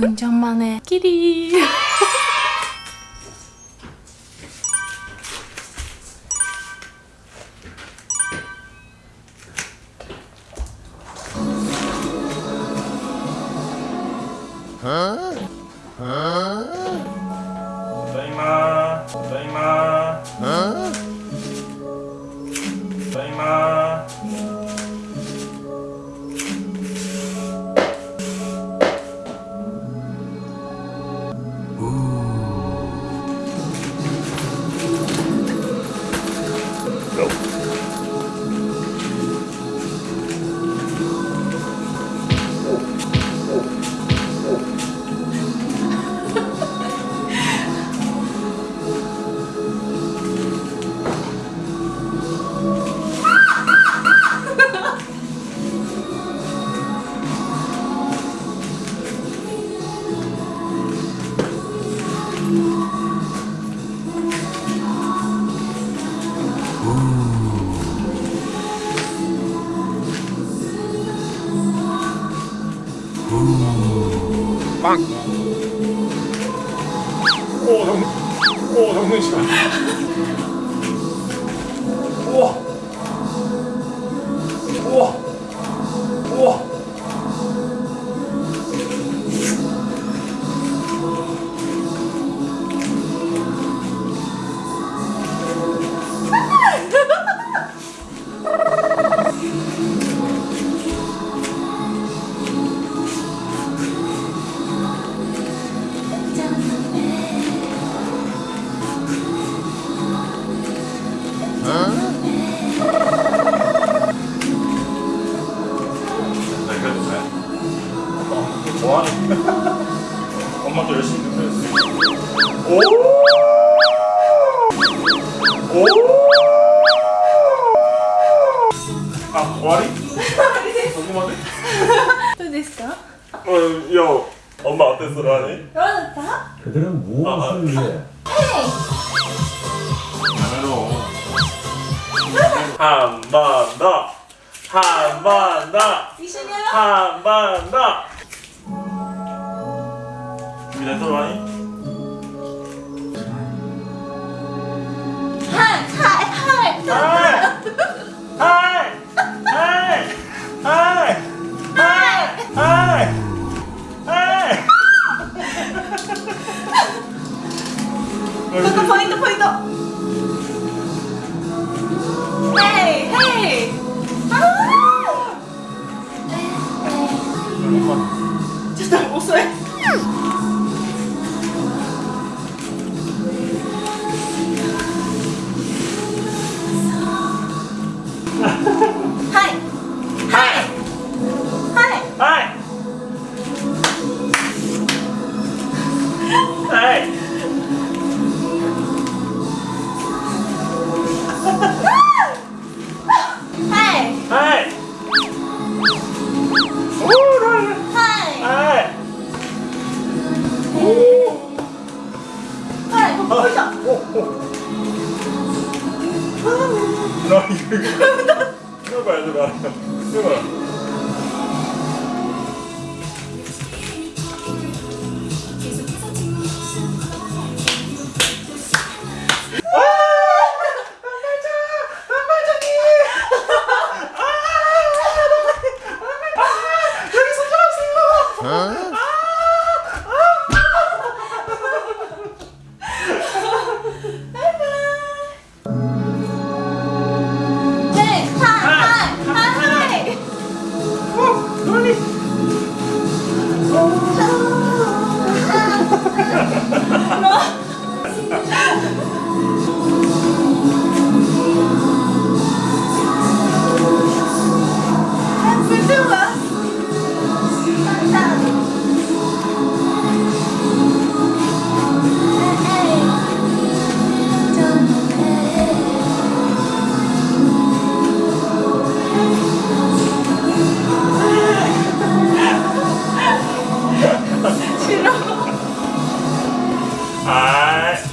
うん。ちゃん。まねキリーただいまただいま Go. おお、100円。 엄마, 뭐하는 엄마도 열심히 준비했어. 오! 오! 아, 와리? 궁금하네? どうですか 어, 야, 엄마 어땠어, 라니? どうだった 그들은 무엇을 위해 한 번 더! 한 번 더! 一緒にやろ 한 번 더! みたい。な人こポイントポイントちょっと遅い。なにやばいやばい。やばい。はい。